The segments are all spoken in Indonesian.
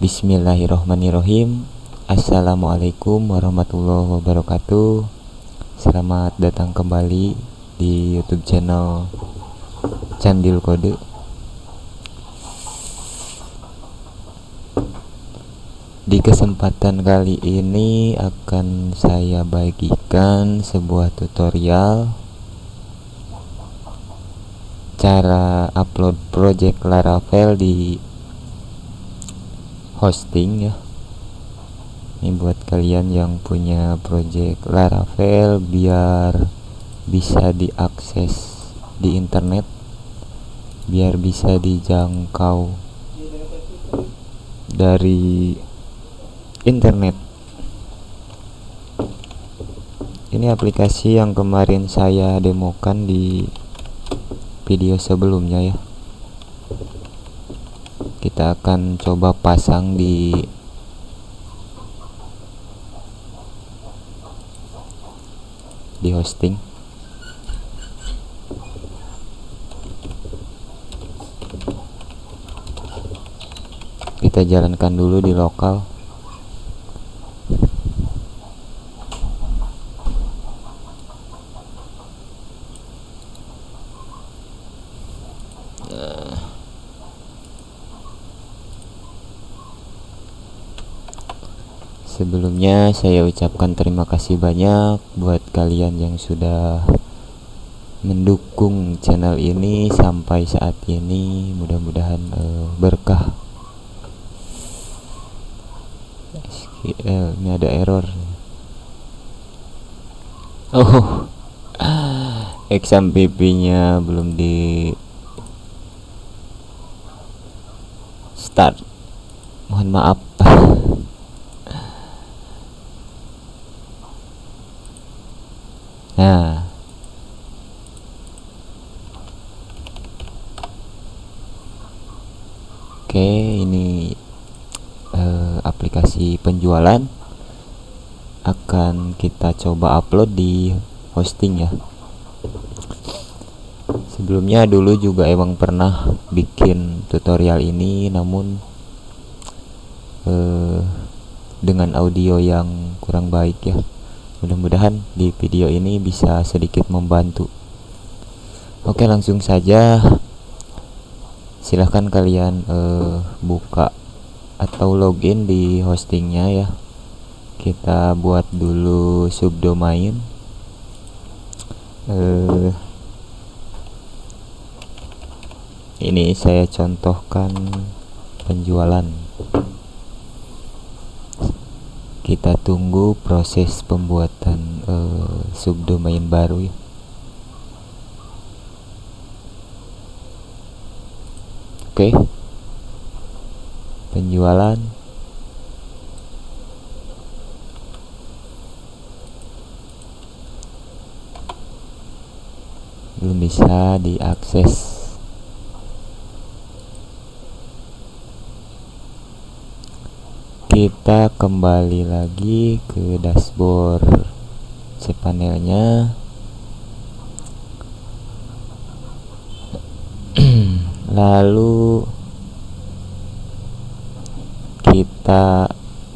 Bismillahirrohmanirrohim Assalamualaikum warahmatullahi wabarakatuh. Selamat datang kembali di youtube channel Candil Kode. Di kesempatan kali ini akan saya bagikan sebuah tutorial Cara upload project Laravel di hosting ya. Ini buat kalian yang punya project Laravel biar bisa diakses di internet biar bisa dijangkau dari internet. Ini aplikasi yang kemarin saya demokan di video sebelumnya ya. Kita akan coba pasang di di hosting. Kita jalankan dulu di lokal Sebelumnya saya ucapkan terima kasih banyak buat kalian yang sudah mendukung channel ini sampai saat ini. Mudah-mudahan uh, berkah. SQL ini ada error. Oh. XMPP nya belum di start. Mohon maaf Nah, oke ini uh, aplikasi penjualan akan kita coba upload di hosting ya. Sebelumnya dulu juga emang pernah bikin tutorial ini, namun uh, dengan audio yang kurang baik ya mudah-mudahan di video ini bisa sedikit membantu. Oke langsung saja. Silahkan kalian uh, buka atau login di hostingnya ya. Kita buat dulu subdomain. Uh, ini saya contohkan penjualan kita tunggu proses pembuatan uh, subdomain baru ya. Oke. Penjualan. Belum bisa diakses kita kembali lagi ke dashboard cpanelnya lalu kita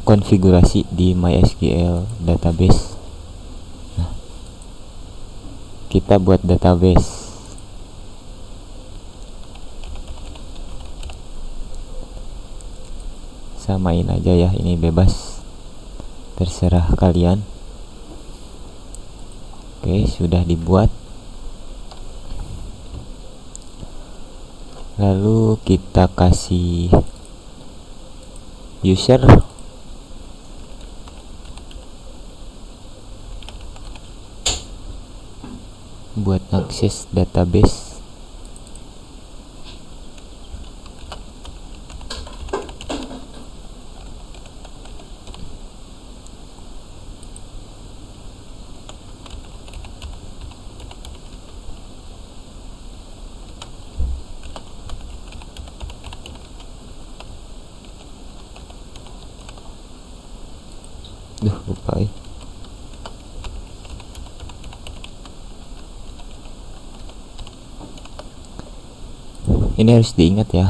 konfigurasi di MySQL database. Nah, kita buat database samain aja ya ini bebas. Terserah kalian. Oke sudah dibuat. Lalu kita kasih user. Buat akses database Ini harus diingat ya.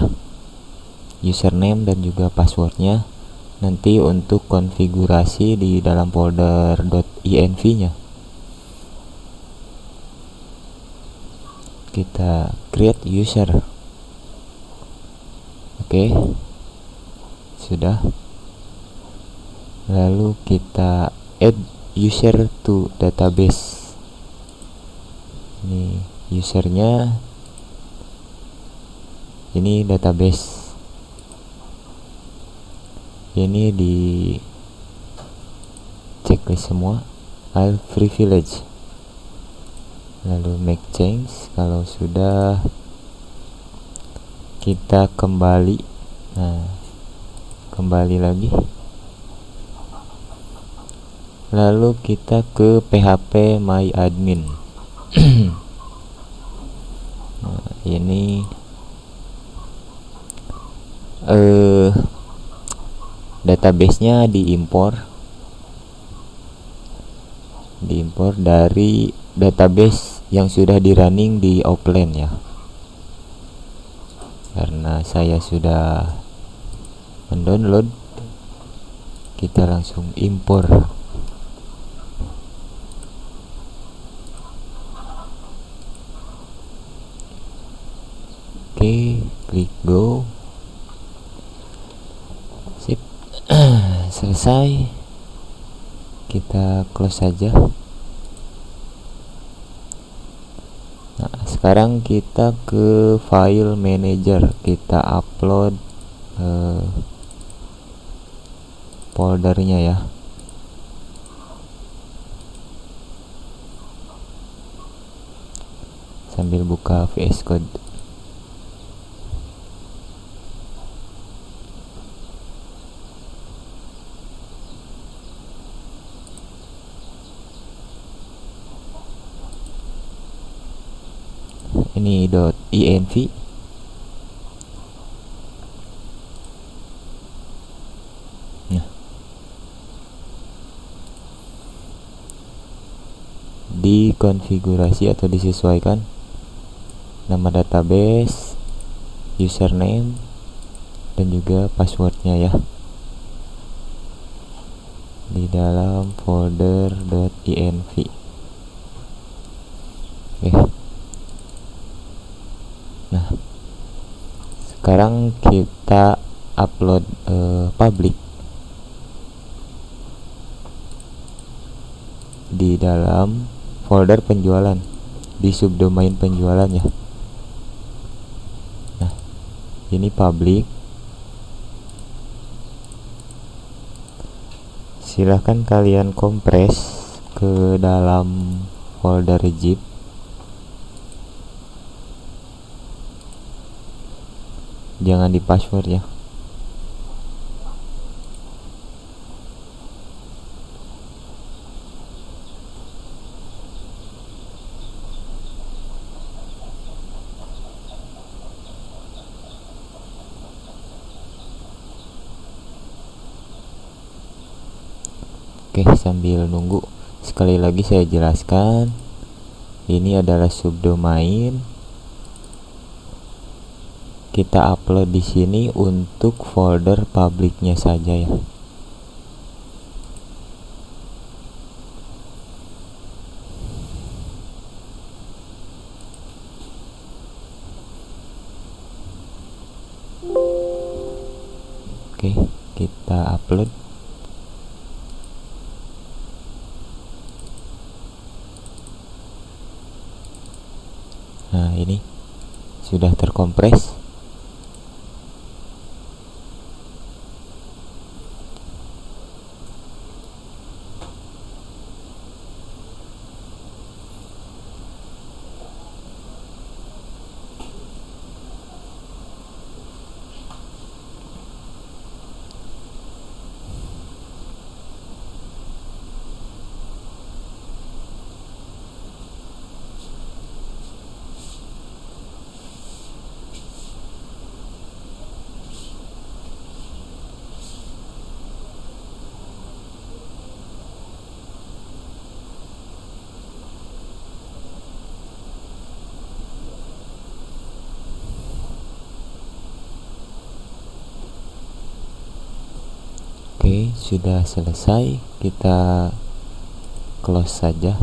username dan juga passwordnya nanti untuk konfigurasi di dalam folder .env nya kita create user. Oke. Okay. sudah. Lalu kita add user to database. Ini usernya ini database. Ini di checklist semua. I'll privilege lalu make change. Kalau sudah kita kembali. Nah kembali lagi. Lalu kita ke php my admin. Nah, ini eh databasenya diimpor. Diimpor dari database yang sudah di running di offline ya karena saya sudah mendownload kita langsung impor. Oke klik go selesai. Kita close saja. Nah sekarang kita ke file manager. Kita upload uh, foldernya ya. Sambil buka VS Code .env nah. Dikonfigurasi atau disesuaikan nama database username dan juga passwordnya ya. Di dalam folder .env oke nah sekarang kita upload uh, public. Di dalam folder penjualan. Di subdomain penjualan ya. Nah ini public. Silahkan kalian kompres ke dalam folder zip jangan di password ya. Oke sambil nunggu sekali lagi saya jelaskan ini adalah subdomain kita upload di sini untuk folder publiknya saja ya. Oke kita upload. Nah ini sudah terkompres Oke sudah selesai kita close saja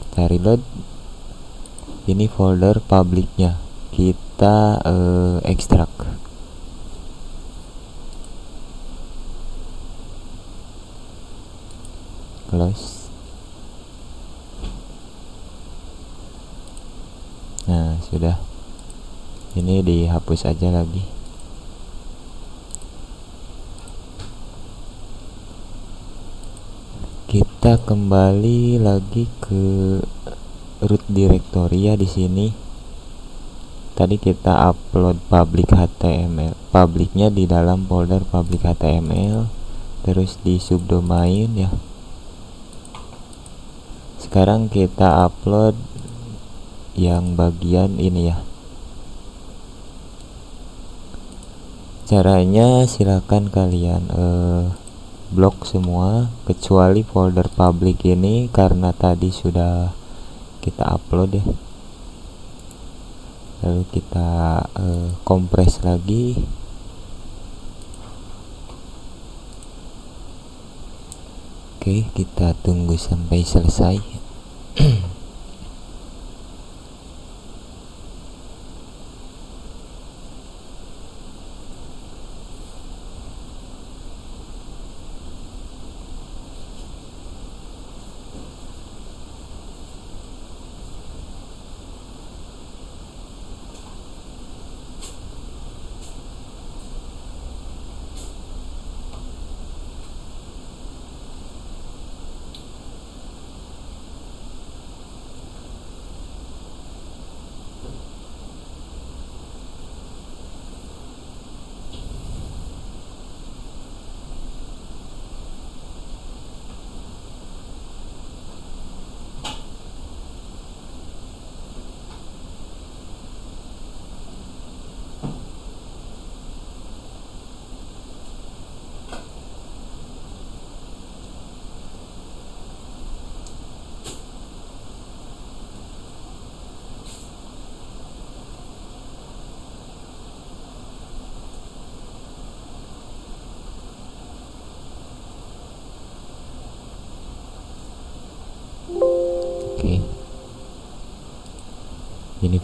kita reload. Ini folder publiknya kita uh, ekstrak. Close. Nah sudah. Ini dihapus aja lagi kita kembali lagi ke root directory ya di sini. Tadi kita upload public HTML publiknya di dalam folder public HTML terus di subdomain ya. Sekarang kita upload yang bagian ini ya. Caranya silakan kalian uh, blok semua kecuali folder public ini karena tadi sudah kita upload ya. Lalu kita uh, kompres lagi. Oke kita tunggu sampai selesai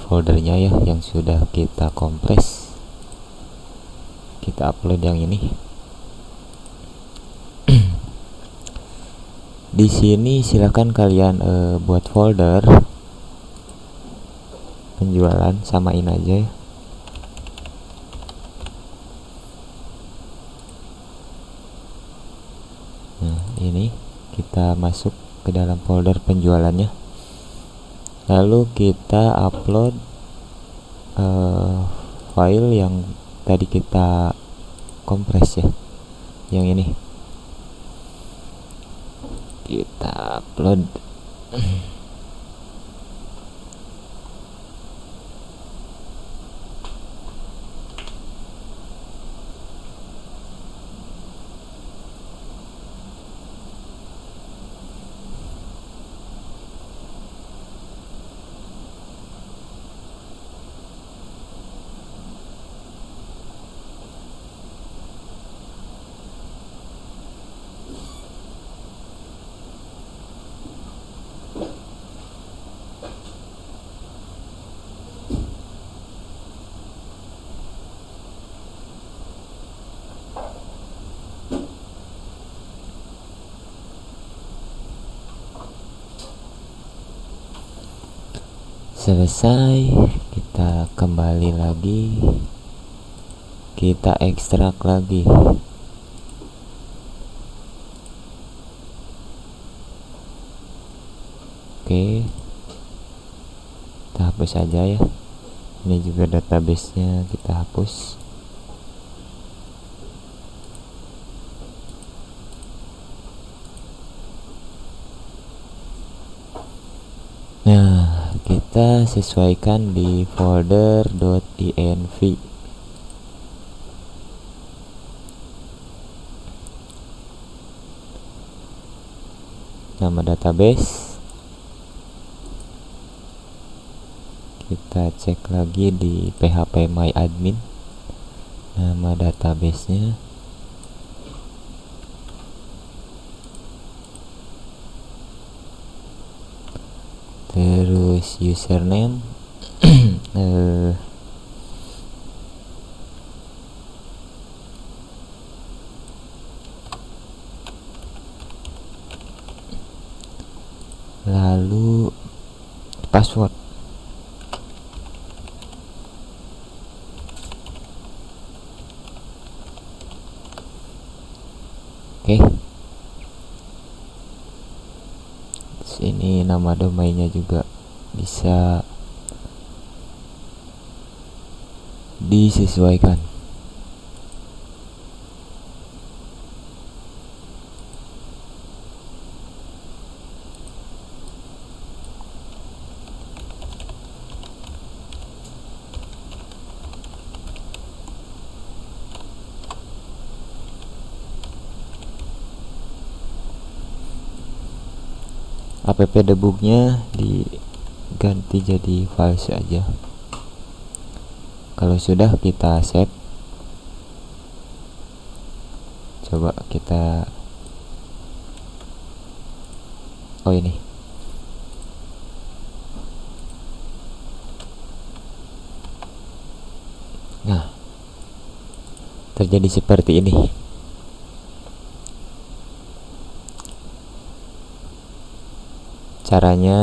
foldernya ya yang sudah kita kompres. Kita upload yang ini. Di sini silahkan kalian uh, buat folder penjualan samain aja ya. Nah ini kita masuk ke dalam folder penjualannya lalu kita upload uh, file yang tadi kita kompres ya. Yang ini. Kita upload selesai kita kembali lagi. Kita ekstrak lagi. Oke. Kita hapus saja ya. Ini juga databasenya kita hapus sesuaikan di folder .env nama database. Kita cek lagi di php my admin. Nama databasenya username. Uh, lalu password. Oke. Sini nama domainnya juga bisa disesuaikan. App debugnya diganti jadi files aja. Kalau sudah kita save. Coba kita oh ini. Nah terjadi seperti ini. Caranya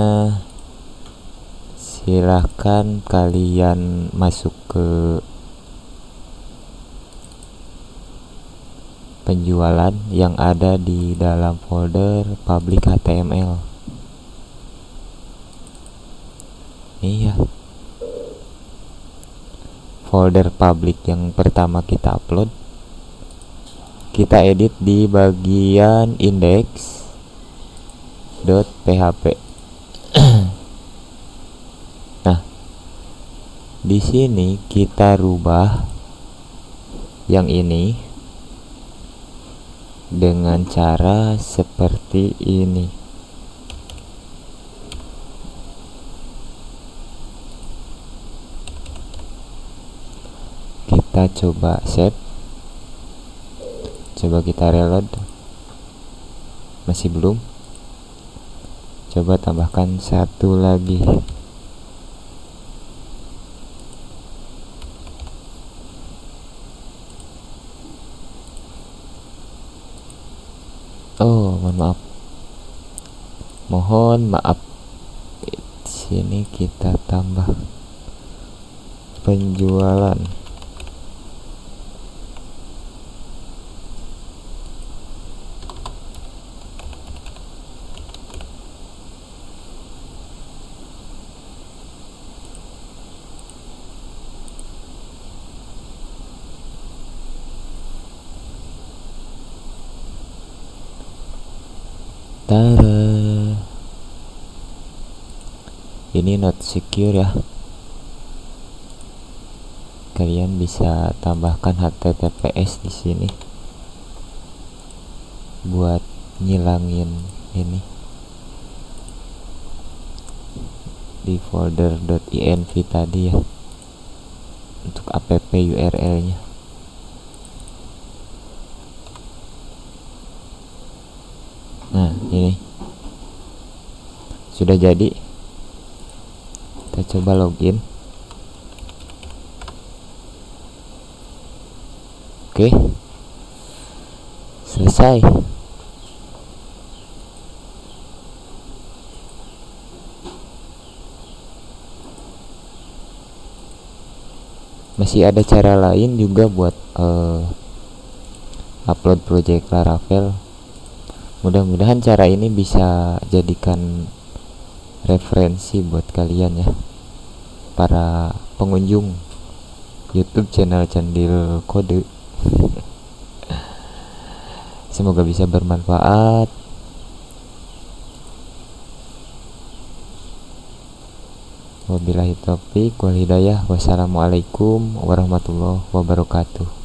silahkan kalian masuk ke penjualan yang ada di dalam folder public HTML iya. Folder public yang pertama kita upload. Kita edit di bagian index php nah di sini kita rubah yang ini dengan cara seperti ini. Kita coba save. Coba kita reload. Masih belum. Coba tambahkan satu lagi mohon maaf sini kita tambah penjualan Tada. Ini not secure ya. Kalian bisa tambahkan HTTPS di sini buat ngilangin ini. Di folder .env tadi ya. Untuk app URL nya nah ini. Sudah jadi kita coba login. Oke. Selesai. Masih ada cara lain juga buat uh, upload project Laravel. Mudah-mudahan cara ini bisa jadikan referensi buat kalian ya. Para pengunjung YouTube channel Candil Kode. Semoga bisa bermanfaat. Wabillahi taufiq wal hidayah. Wassalamualaikum warahmatullahi wabarakatuh